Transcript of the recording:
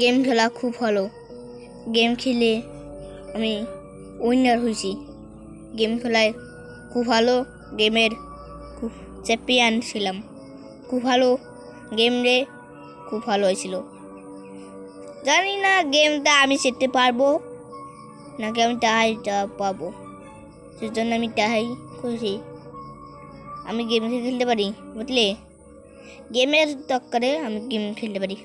Game খেলা খুব ভালো। গেম খেলে আমি উইনার হয়েছি। গেম খেলায় খুব ভালো গেমের খুব চ্যাম্পিয়ন ছিলাম। খুব ভালো গেম রে খুব ভালো হয়েছিল। জানি না গেমটা আমি শিখতে পারব নাকি আমি টাহাইটা পাবো। সেজন্য আমি টাহাই করেছি। আমি গেম খেলতে পারি, বুঝলে? গেমের দরকারে আমি গেম খেলতে পারি।